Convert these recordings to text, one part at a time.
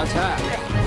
Attack!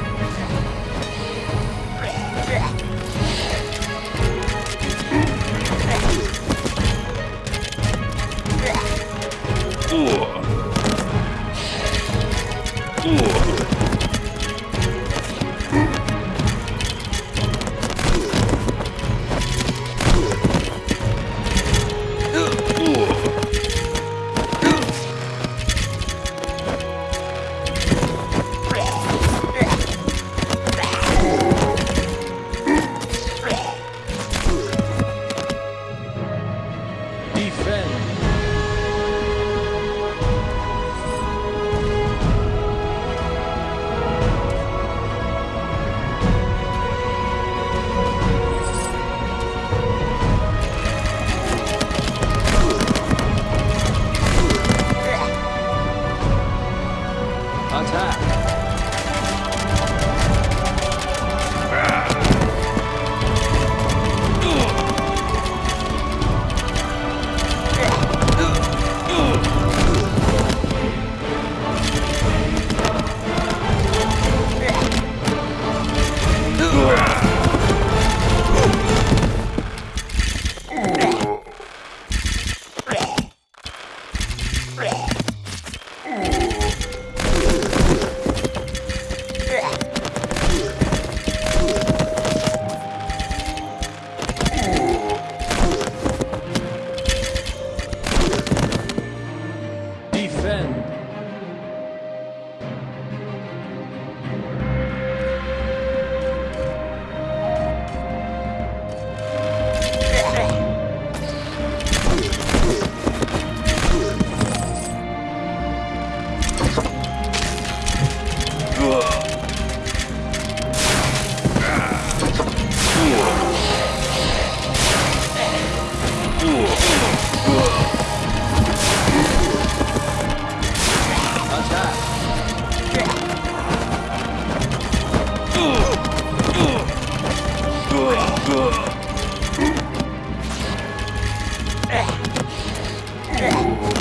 Ugh.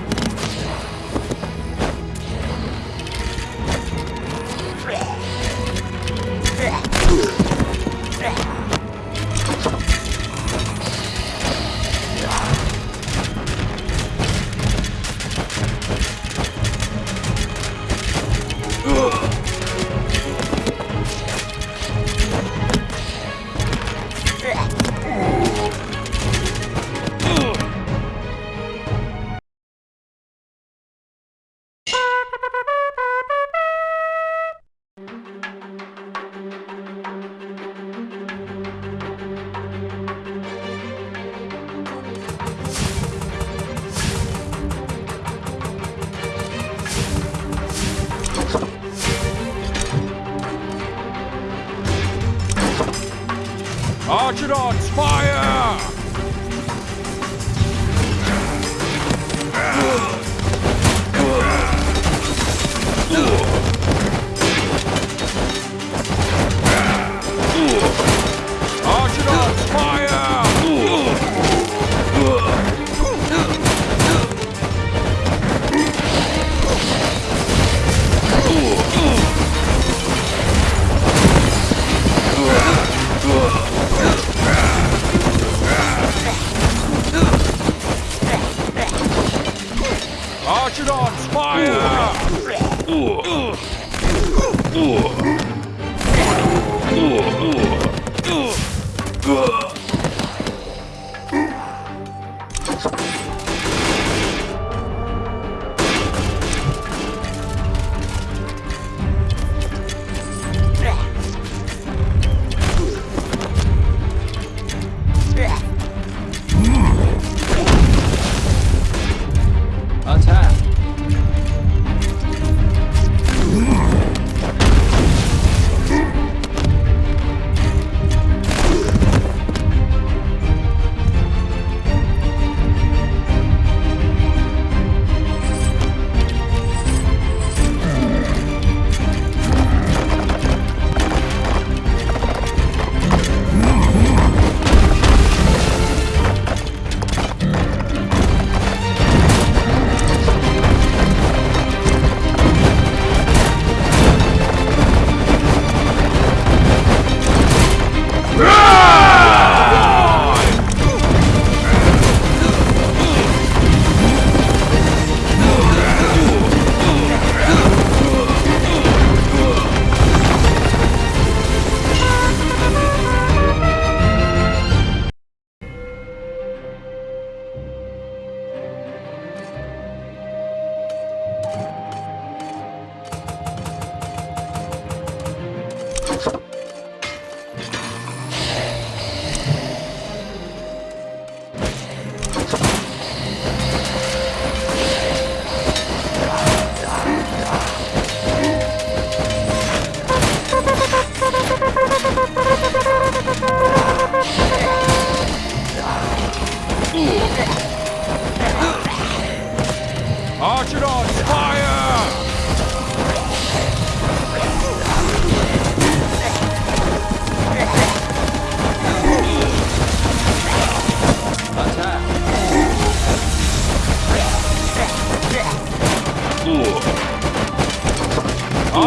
Mastodons, fire!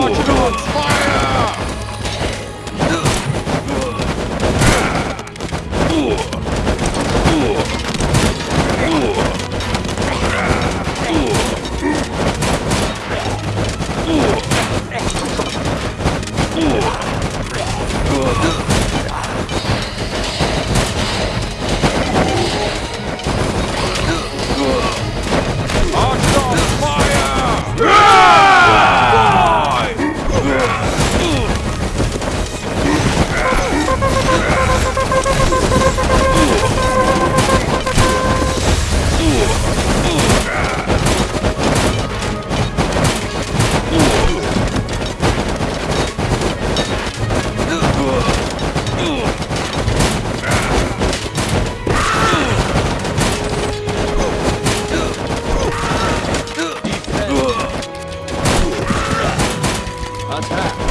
어, 오. 打起。